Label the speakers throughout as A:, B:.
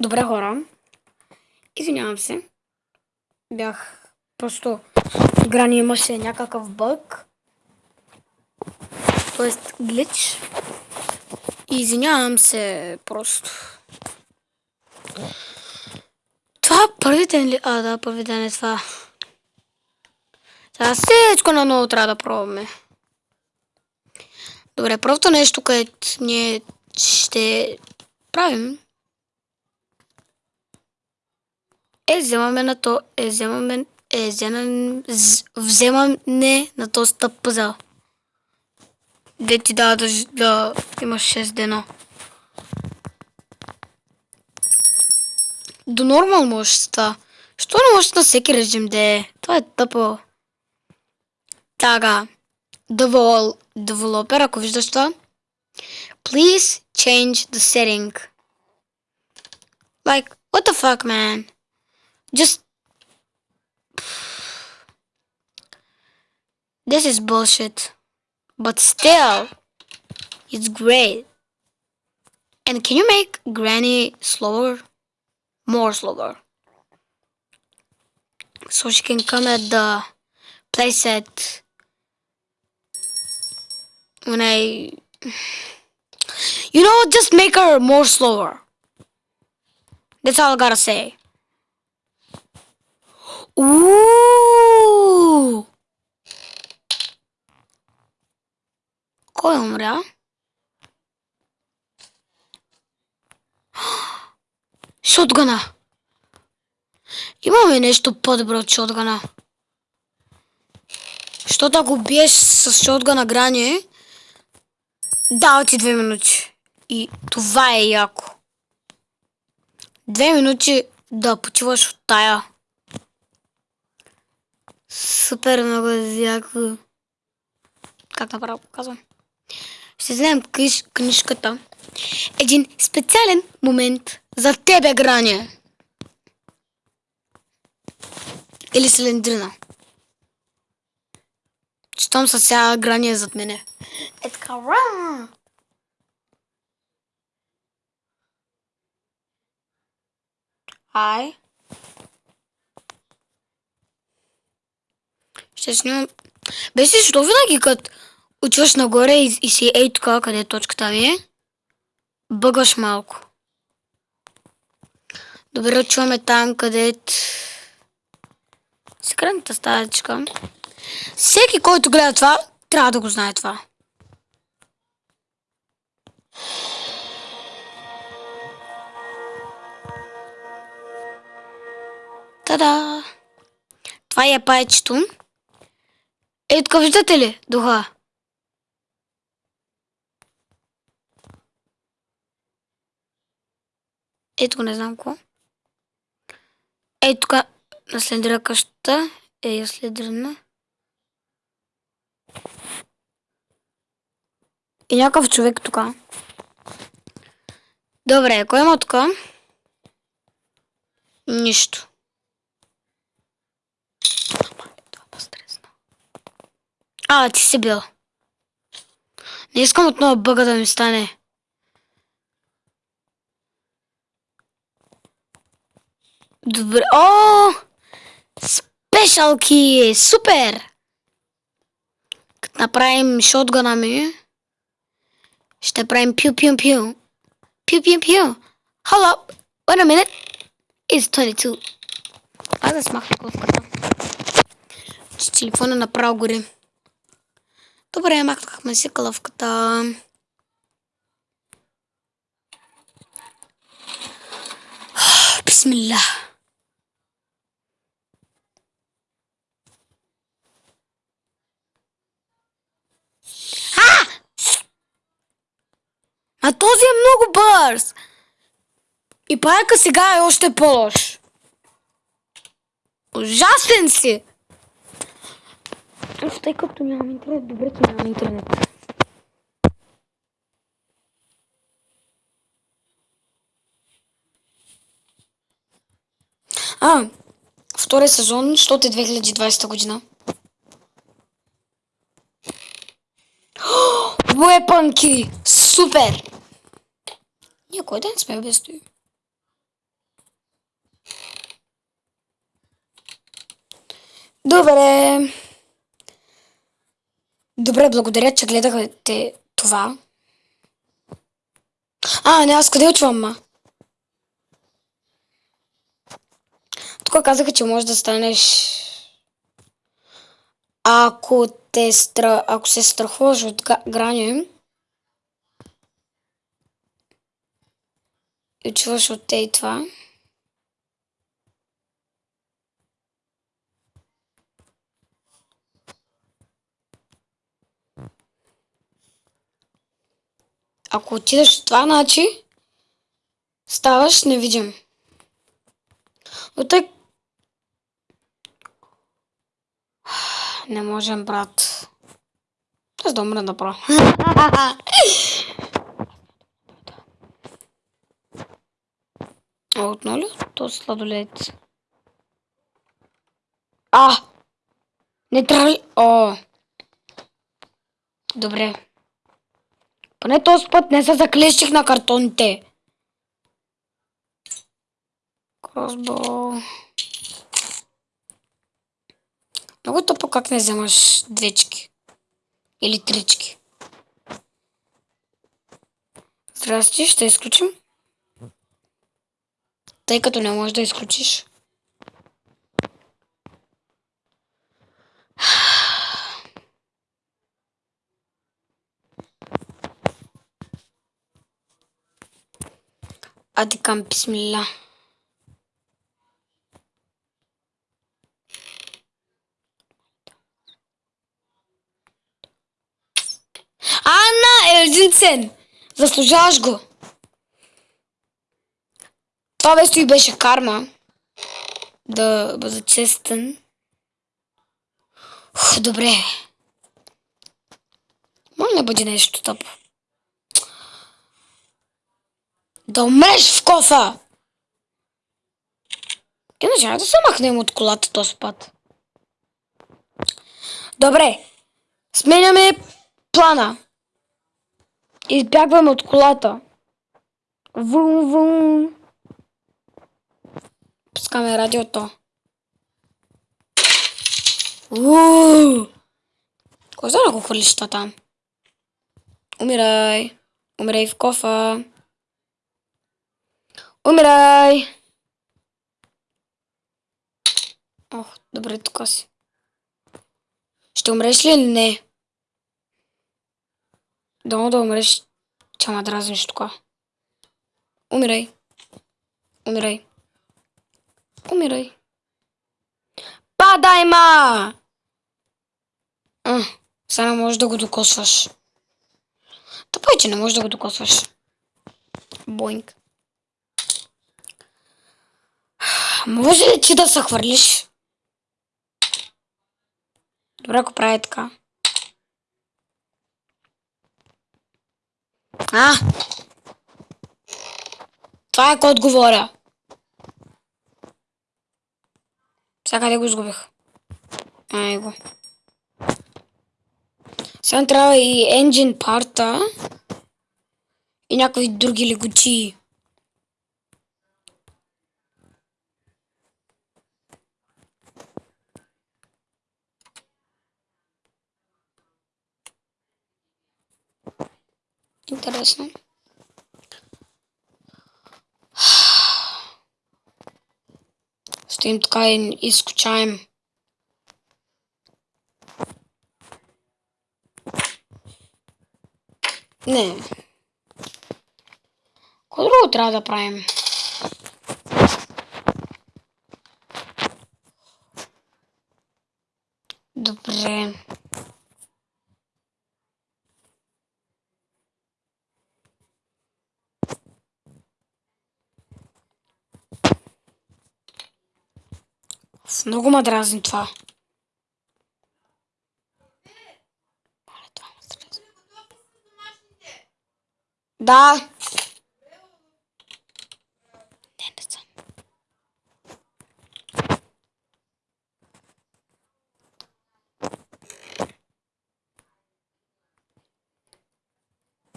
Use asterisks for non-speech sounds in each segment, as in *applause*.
A: Добре хора. Извинявам се. Бях просто в игра имаше някакъв бъг. Тоест глич. Извинявам се просто. Това първи ден ли? А, да, първи ден е това. Сега всичко на ново трябва да пробваме. Добре, първото нещо, което ние ще правим е вземаме на този стъп пазал. Де ти дава да, да имаш 6 дена. До нормал можеш с това. Що не можеш на всеки режим да е? Това е тъпо. Така. Developer, ако виждаш това. Please change the setting. Like, what the fuck, man? Just... This is bullshit. But still, it's great. And can you make Granny slower? More slower. So she can come at the playset when I... *sighs* You know, just make her more slower. That's all I gotta say. Кой умря? *gasps* Шотгана! Имаме нещо по-добро от шотгана. Защото ако биеш с шотгана грани, дава ти две минути. И това е яко. Две минути да почиваш от тая. Супер много яко. Как направо показвам? Ще вземем книж, книжката. Един специален момент за тебе, Грания. Или Селендрина. Щом са сега Грания зад мене. Е така, ра! Ай. Ще снимам... Беше, що винаги като отиваш нагоре и, и си ей тук, къде е точката ми е, бъгаш малко. Добре, чуваме там, където... Секретната стаечка. Всеки, който гледа това, трябва да го знае това. Та-да! Това е пайчето. Ей, тук виждате ли духа? Ето не знам какво. Ей, тук наследира къщата. Ей, следрена. И някакъв човек тук. Добре, кой има тук? Нищо. А, ти си бил. Не искам отново бъга да ми стане. Добре. О! Спешалки! Супер! Като направим шотгана ми, ще правим пю-пю-пю. Пю-пю-пю. Hold up. Wait a minute. It's 22. Аз да смахна ковката. Че телефона направо гори. Добре, махнахме си кълъвката. Бисмилlah. А този е много бърз. И паяка сега е още по-лош. Ужасен си! Просто тъй като нямам интернет, добре, че нямам интернет. А, втори сезон, що е 2020 година? *gasps* Уепанки! Супер! Ние кой ден сме без той? Добре. Добре, благодаря, че гледахте това. А, не, аз къде отивам, ма? Тук казаха, че можеш да станеш... Ако, те стра... Ако се страхуваш от грани и чуваш от те и това, Ако отидеш в това, значи ставаш невидим. Но тъй... *sighs* Не можем, брат. Аз да умра направо. *laughs* А отново ли? То сладолет. А! Не трябва ли? О! Добре. Поне този път не се заклещих на картоните. Кросбол. Много тъпо как не вземаш двечки. Или трички. Здрасти, ще изключим. Тъй като не можеш да изключиш. Hadi kan bismillah. Ана, Елзинцен! Заслужаваш го. Това весто и беше карма. Да бъда честен. Ух, добре. Може да бъде нещо тъпо. Да умреш в кофа! Иначе да се махнем от колата този път. Добре. Сменяме плана. Избягваме от колата. Вум, вум. Пускаме радиото. Ууу! Кой знае го хвърлиш там? Умирай. Умирай в кофа. Умирай! Ох, добре, тук си. Ще умреш ли или не? Долу да умреш, че ма дразниш тук. Умирай. Умирай. Умирай. Падай, ма! А, сега можеш да го докосваш. Тъпо е, че не можеш да го докосваш. Боинг. Може ли ти да се хвърлиш? Добре, ако прави така. А! Това е код говоря. Сега къде го изгубих? Ай го. Сега трябва и engine парта и някакви други легочии. Интересно. Стоим така и изкучаем. Не. Какво друго трябва да правим? Добре. Много ма дразни това. Да. Не, не съм.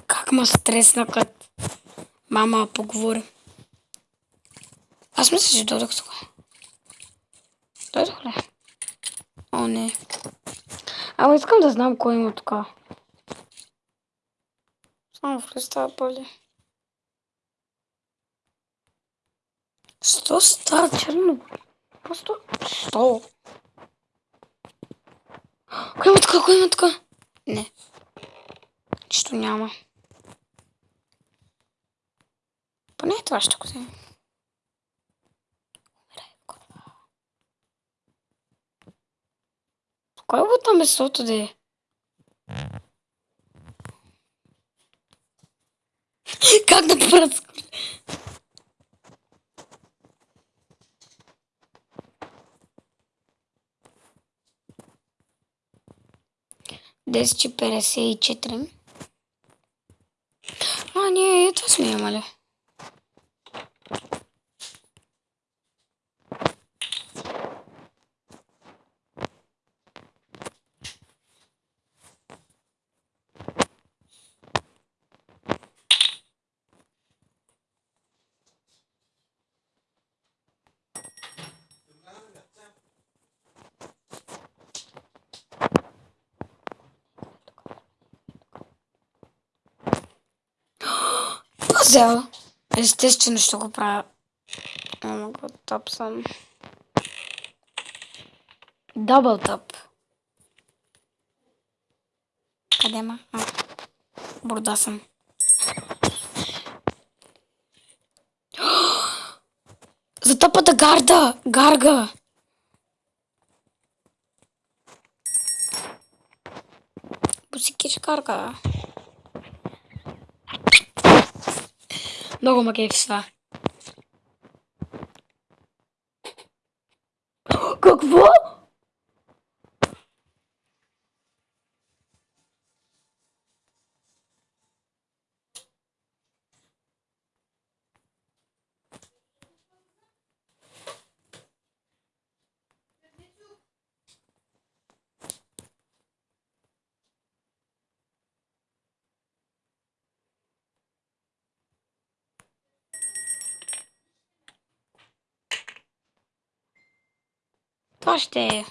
A: Как ма стресна, като мама поговори. Аз мисля, че дойдох Дойдох ли? О, не. Ама искам да знам кой има тук. Само в листа боли. Що става черно? Просто що? Кой има тук? Кой има тук? Не. Нищо няма. Поне това ще го вземем. Кой е там месото да е? *laughs* Как да пръска? Десет и петдесет и четири. А, ние и това сме имали. Взела. Естествено ще го правя. Ама го топсам. Дабл топ. Къде ма? А. Борда съм. *gasps* За топата гарда! Гарга! Бусикиш гарга. Много това. Какво? Това ще е.